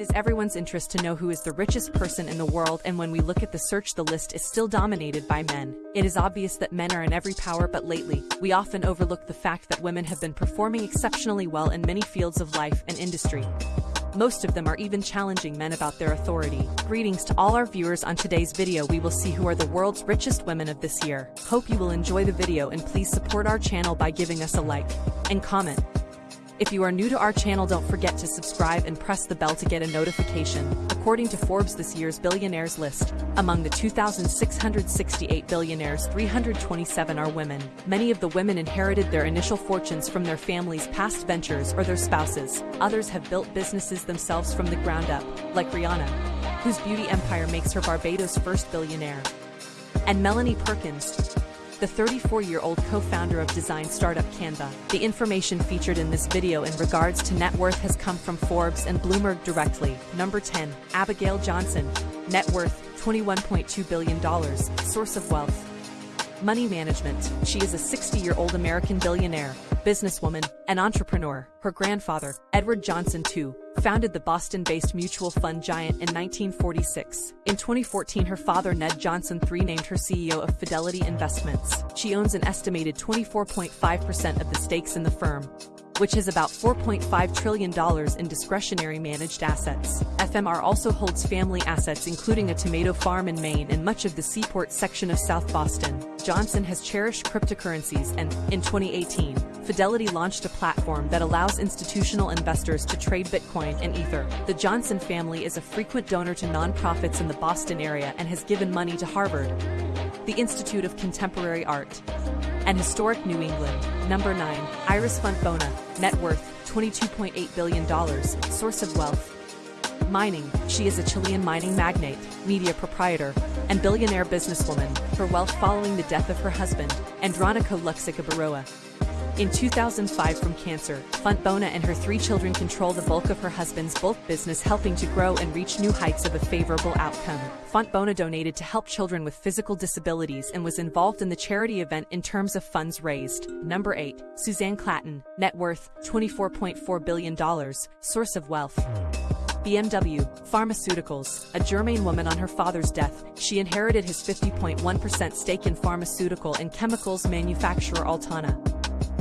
It is everyone's interest to know who is the richest person in the world and when we look at the search the list is still dominated by men. It is obvious that men are in every power but lately, we often overlook the fact that women have been performing exceptionally well in many fields of life and industry. Most of them are even challenging men about their authority. Greetings to all our viewers on today's video we will see who are the world's richest women of this year. Hope you will enjoy the video and please support our channel by giving us a like and comment. If you are new to our channel don't forget to subscribe and press the bell to get a notification. According to Forbes this year's billionaires list, among the 2,668 billionaires 327 are women. Many of the women inherited their initial fortunes from their families' past ventures or their spouses. Others have built businesses themselves from the ground up, like Rihanna, whose beauty empire makes her Barbados' first billionaire. And Melanie Perkins, the 34-year-old co-founder of design startup Canva. The information featured in this video in regards to net worth has come from Forbes and Bloomberg directly. Number 10, Abigail Johnson. Net worth, $21.2 billion. Source of wealth. Money management. She is a 60-year-old American billionaire, businesswoman, and entrepreneur. Her grandfather, Edward Johnson II, founded the Boston-based mutual fund giant in 1946. In 2014 her father Ned Johnson III named her CEO of Fidelity Investments. She owns an estimated 24.5% of the stakes in the firm, which has about $4.5 trillion in discretionary managed assets. FMR also holds family assets including a tomato farm in Maine and much of the seaport section of South Boston. Johnson has cherished cryptocurrencies and, in 2018, Fidelity launched a platform that allows institutional investors to trade Bitcoin and Ether. The Johnson family is a frequent donor to nonprofits in the Boston area and has given money to Harvard, the Institute of Contemporary Art, and Historic New England. Number 9. Iris Fontbona, net worth $22.8 billion, source of wealth. Mining, she is a Chilean mining magnate, media proprietor, and billionaire businesswoman, her wealth following the death of her husband, Andronico Luksic Abaroa. In 2005 from cancer, Fontbona and her three children control the bulk of her husband's bulk business helping to grow and reach new heights of a favorable outcome. Fontbona donated to help children with physical disabilities and was involved in the charity event in terms of funds raised. Number 8. Susanne Klatten, net worth, $24.4 billion, source of wealth. BMW, Pharmaceuticals, a German woman on her father's death, she inherited his 50.1% stake in pharmaceutical and chemicals manufacturer Altana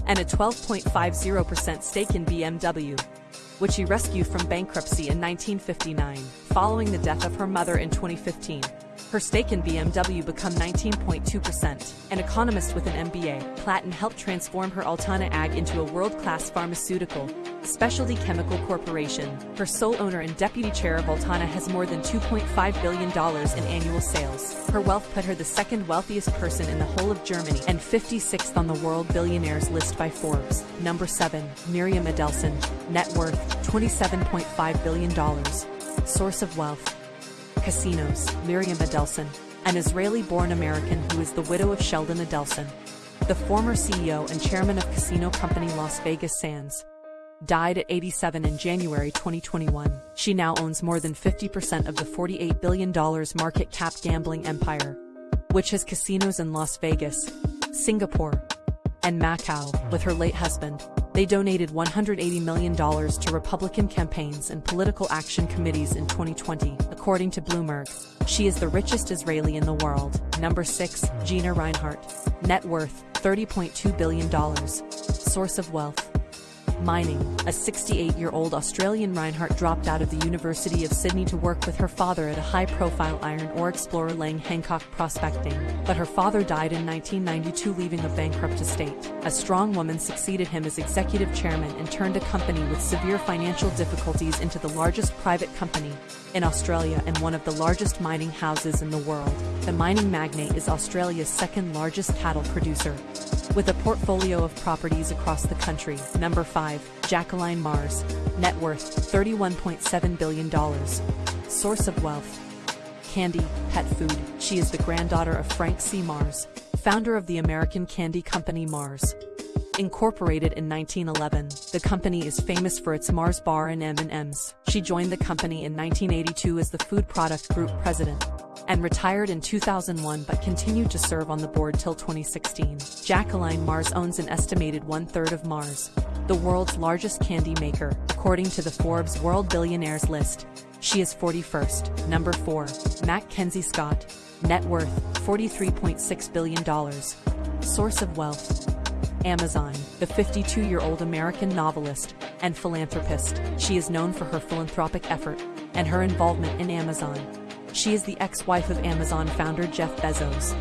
and a 12.50% stake in BMW, which he rescued from bankruptcy in 1959, following the death of her mother in 2015. Her stake in BMW become 19.2%. An economist with an MBA, Klatten helped transform her Altana AG into a world-class pharmaceutical, specialty chemical corporation. Her sole owner and deputy chair of Altana has more than $2.5 billion in annual sales. Her wealth put her the second wealthiest person in the whole of Germany and 56th on the world billionaires list by Forbes. Number 7. Miriam Adelson. Net worth, $27.5 billion. Source of wealth, Casinos, Miriam Adelson, an Israeli-born American who is the widow of Sheldon Adelson, the former CEO and chairman of casino company Las Vegas Sands. Died at 87 in January 2021. She now owns more than 50% of the $48 billion market cap gambling empire, which has casinos in Las Vegas, Singapore, and Macau, with her late husband, they donated $180 million to Republican campaigns and political action committees in 2020, according to Bloomberg. She is the richest Israeli in the world. Number 6. Gina Rinehart. Net worth, $30.2 billion. Source of wealth, mining. A 68-year-old Australian Rinehart dropped out of the University of Sydney to work with her father at a high-profile iron ore explorer Lang Hancock Prospecting, but her father died in 1992 leaving a bankrupt estate. A strong woman succeeded him as executive chairman and turned a company with severe financial difficulties into the largest private company in Australia and one of the largest mining houses in the world. The mining magnate is Australia's second largest cattle producer, with a portfolio of properties across the country. Number 5. Jacqueline Mars. Net worth, $31.7 billion. Source of wealth. Candy, pet food. She is the granddaughter of Frank C. Mars, founder of the American candy company Mars. Incorporated in 1911, the company is famous for its Mars bar and M&Ms. She joined the company in 1982 as the food product group president and retired in 2001 but continued to serve on the board till 2016. Jacqueline Mars owns an estimated one-third of Mars, the world's largest candy maker, according to the Forbes World Billionaires list. She is 41st. Number 4. Mackenzie Scott. Net worth, $43.6 billion. Source of wealth. Amazon, the 52-year-old American novelist and philanthropist. She is known for her philanthropic effort and her involvement in Amazon. She is the ex-wife of Amazon founder Jeff Bezos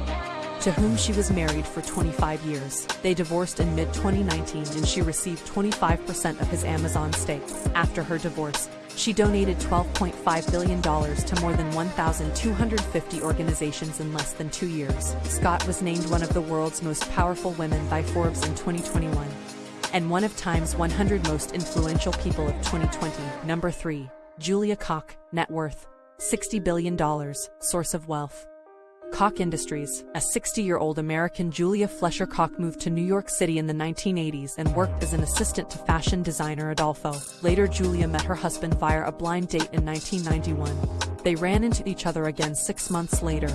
to whom she was married for 25 years. They divorced in mid-2019 and she received 25% of his Amazon stake. After her divorce, she donated $12.5 billion to more than 1,250 organizations in less than two years. Scott was named one of the world's most powerful women by Forbes in 2021 and one of Time's 100 most influential people of 2020. Number 3. Julia Koch, net worth $60 billion, source of wealth. Koch Industries, a 60-year-old American Julia Fleischer Koch moved to New York City in the 1980s and worked as an assistant to fashion designer Adolfo. Later Julia met her husband via a blind date in 1991. They ran into each other again six months later,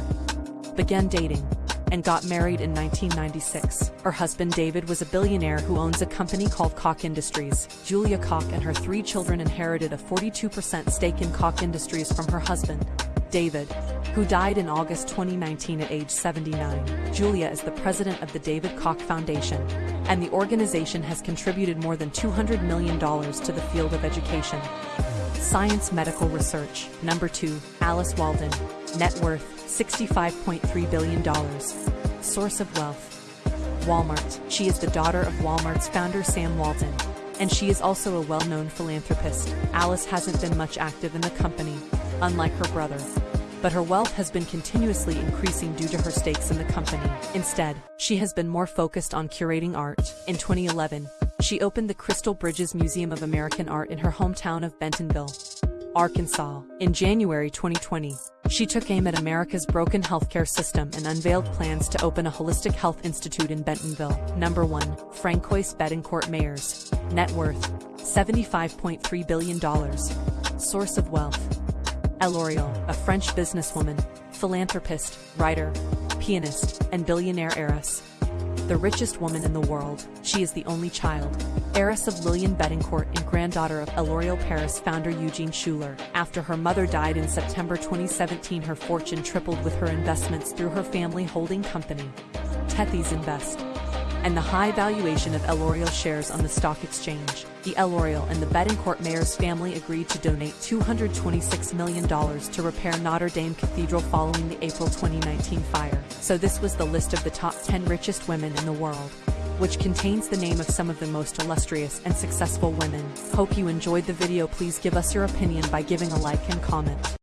began dating, and got married in 1996. Her husband David was a billionaire who owns a company called Koch Industries. Julia Koch and her three children inherited a 42% stake in Koch Industries from her husband, David, who died in August 2019 at age 79. Julia is the president of the David Koch Foundation, and the organization has contributed more than $200 million to the field of education. Science Medical Research. Number 2. Alice Walton. Net worth, $65.3 billion. Source of wealth. Walmart. She is the daughter of Walmart's founder Sam Walton, and she is also a well-known philanthropist. Alice hasn't been much active in the company, unlike her brother. But her wealth has been continuously increasing due to her stakes in the company. Instead, she has been more focused on curating art. In 2011, she opened the Crystal Bridges Museum of American Art in her hometown of Bentonville, Arkansas. In January 2020, she took aim at America's broken healthcare system and unveiled plans to open a holistic health institute in Bentonville. Number 1. Francois Bettencourt Meyers. Net worth. $75.3 billion. Source of wealth. L'Oreal, a French businesswoman, philanthropist, writer, pianist, and billionaire heiress. The richest woman in the world, she is the only child, heiress of Liliane Bettencourt and granddaughter of L'Oreal Paris founder Eugene Schueller. After her mother died in September 2017 her fortune tripled with her investments through her family holding company, Tethys Invest and the high valuation of L'Oreal shares on the stock exchange. The L'Oreal and the Bettencourt Meyers family agreed to donate $226 million to repair Notre Dame Cathedral following the April 2019 fire. So this was the list of the top 10 richest women in the world which contains the name of some of the most illustrious and successful women. Hope you enjoyed the video please give us your opinion by giving a like and comment.